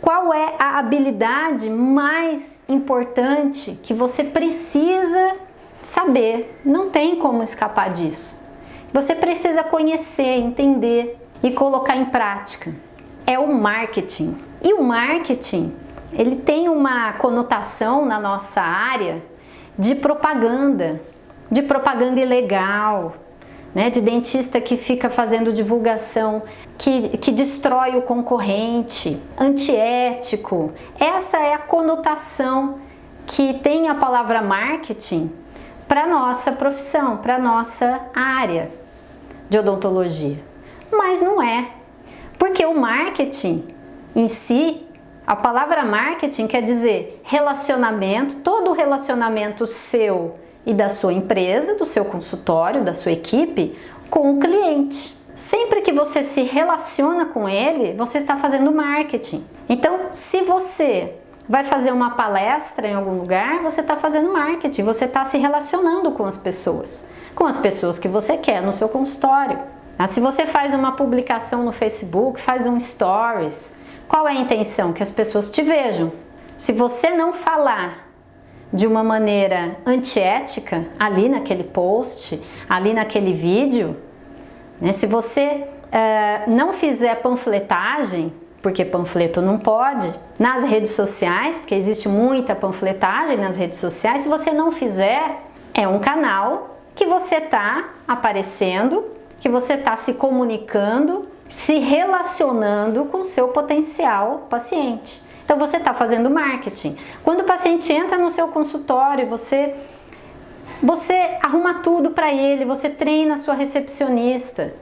qual é a habilidade mais importante que você precisa saber? Não tem como escapar disso. Você precisa conhecer, entender e colocar em prática. É o marketing. E o marketing, ele tem uma conotação na nossa área de propaganda, de propaganda ilegal, né, de dentista que fica fazendo divulgação, que, que destrói o concorrente, antiético. Essa é a conotação que tem a palavra marketing para nossa profissão, para nossa área de odontologia. Mas não é, porque o marketing em si, a palavra marketing quer dizer relacionamento, todo relacionamento seu e da sua empresa, do seu consultório, da sua equipe, com o cliente. Sempre que você se relaciona com ele, você está fazendo marketing. Então, se você vai fazer uma palestra em algum lugar, você está fazendo marketing, você está se relacionando com as pessoas, com as pessoas que você quer no seu consultório. Ah, se você faz uma publicação no Facebook, faz um stories, qual é a intenção? Que as pessoas te vejam. Se você não falar de uma maneira antiética ali naquele post, ali naquele vídeo, né? se você uh, não fizer panfletagem, porque panfleto não pode, nas redes sociais, porque existe muita panfletagem nas redes sociais, se você não fizer, é um canal que você está aparecendo, que você está se comunicando, se relacionando com seu potencial paciente. Então você está fazendo marketing. Quando o paciente entra no seu consultório, você, você arruma tudo para ele, você treina a sua recepcionista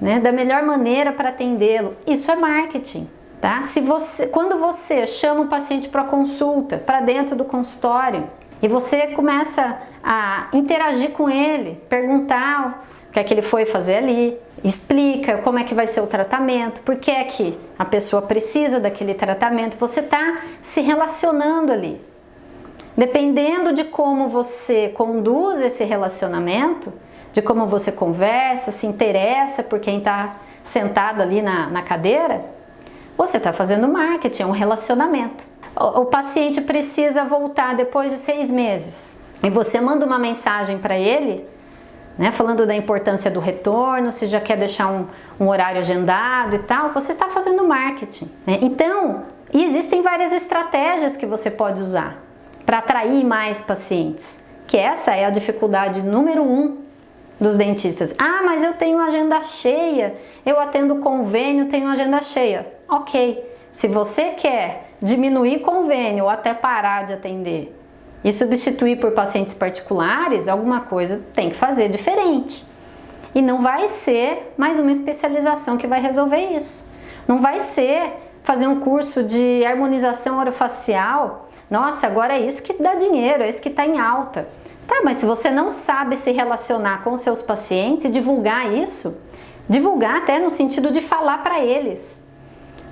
né, da melhor maneira para atendê-lo. Isso é marketing. Tá? Se você, quando você chama o paciente para consulta, para dentro do consultório, e você começa a interagir com ele, perguntar o que é que ele foi fazer ali, explica como é que vai ser o tratamento, por que é que a pessoa precisa daquele tratamento, você está se relacionando ali. Dependendo de como você conduz esse relacionamento, de como você conversa, se interessa por quem está sentado ali na, na cadeira, você está fazendo marketing, é um relacionamento. O, o paciente precisa voltar depois de seis meses e você manda uma mensagem para ele né? Falando da importância do retorno, se já quer deixar um, um horário agendado e tal, você está fazendo marketing. Né? Então, existem várias estratégias que você pode usar para atrair mais pacientes, que essa é a dificuldade número um dos dentistas. Ah, mas eu tenho agenda cheia, eu atendo convênio, tenho agenda cheia. Ok, se você quer diminuir convênio ou até parar de atender e substituir por pacientes particulares, alguma coisa tem que fazer diferente. E não vai ser mais uma especialização que vai resolver isso. Não vai ser fazer um curso de harmonização orofacial. Nossa, agora é isso que dá dinheiro, é isso que está em alta. Tá, mas se você não sabe se relacionar com seus pacientes e divulgar isso, divulgar até no sentido de falar para eles,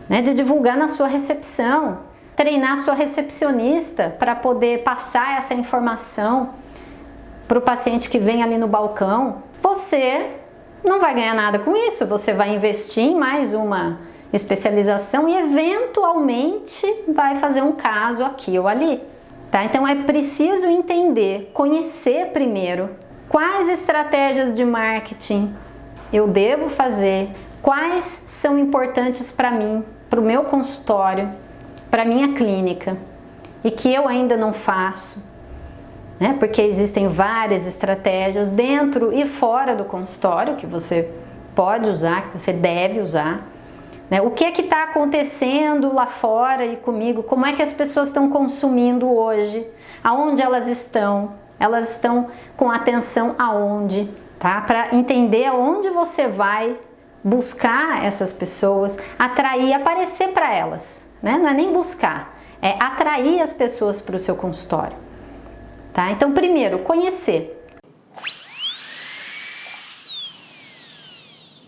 né, de divulgar na sua recepção, treinar sua recepcionista para poder passar essa informação para o paciente que vem ali no balcão, você não vai ganhar nada com isso, você vai investir em mais uma especialização e eventualmente vai fazer um caso aqui ou ali. Tá? Então é preciso entender, conhecer primeiro quais estratégias de marketing eu devo fazer, quais são importantes para mim, para o meu consultório, para minha clínica e que eu ainda não faço, né? porque existem várias estratégias dentro e fora do consultório que você pode usar, que você deve usar. Né? O que é que está acontecendo lá fora e comigo? Como é que as pessoas estão consumindo hoje? Aonde elas estão? Elas estão com atenção aonde? Tá? Para entender aonde você vai buscar essas pessoas, atrair, aparecer para elas né? Não é nem buscar, é atrair as pessoas para o seu consultório. Tá? Então, primeiro, conhecer.